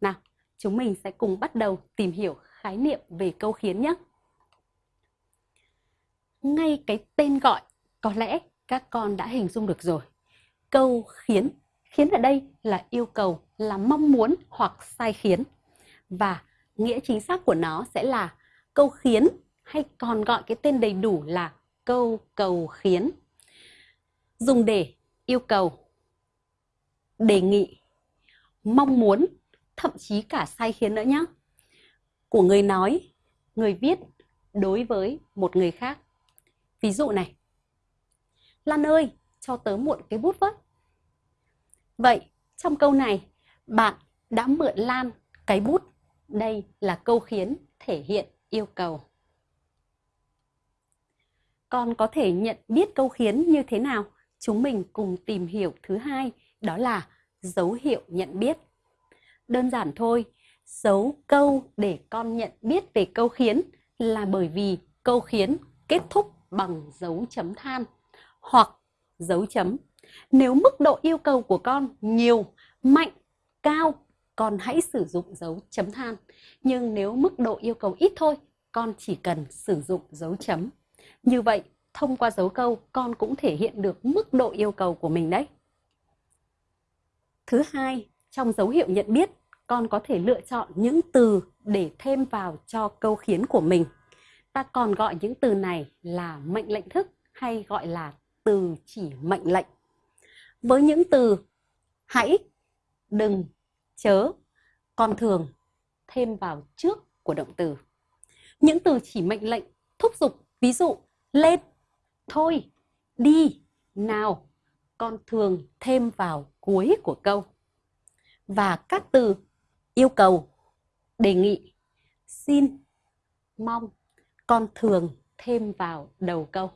Nào, chúng mình sẽ cùng bắt đầu tìm hiểu khái niệm về câu khiến nhé. Ngay cái tên gọi có lẽ các con đã hình dung được rồi. Câu khiến, khiến ở đây là yêu cầu, là mong muốn hoặc sai khiến. Và nghĩa chính xác của nó sẽ là câu khiến hay còn gọi cái tên đầy đủ là câu cầu khiến. Dùng để yêu cầu, đề nghị, mong muốn, thậm chí cả sai khiến nữa nhé. Của người nói, người viết đối với một người khác. Ví dụ này, Lan ơi, cho tớ mượn cái bút với. Vậy, trong câu này, bạn đã mượn Lan cái bút. Đây là câu khiến thể hiện yêu cầu. Con có thể nhận biết câu khiến như thế nào? Chúng mình cùng tìm hiểu thứ hai, đó là dấu hiệu nhận biết. Đơn giản thôi, dấu câu để con nhận biết về câu khiến là bởi vì câu khiến kết thúc bằng dấu chấm than hoặc dấu chấm. Nếu mức độ yêu cầu của con nhiều, mạnh, cao, con hãy sử dụng dấu chấm than. Nhưng nếu mức độ yêu cầu ít thôi, con chỉ cần sử dụng dấu chấm. Như vậy, thông qua dấu câu, con cũng thể hiện được mức độ yêu cầu của mình đấy. Thứ hai, trong dấu hiệu nhận biết, con có thể lựa chọn những từ để thêm vào cho câu khiến của mình. Ta còn gọi những từ này là mệnh lệnh thức hay gọi là từ chỉ mệnh lệnh. Với những từ hãy, đừng, chớ, con thường thêm vào trước của động từ. Những từ chỉ mệnh lệnh thúc giục, ví dụ lên, thôi, đi, nào, con thường thêm vào cuối của câu. Và các từ yêu cầu, đề nghị, xin, mong, con thường thêm vào đầu câu.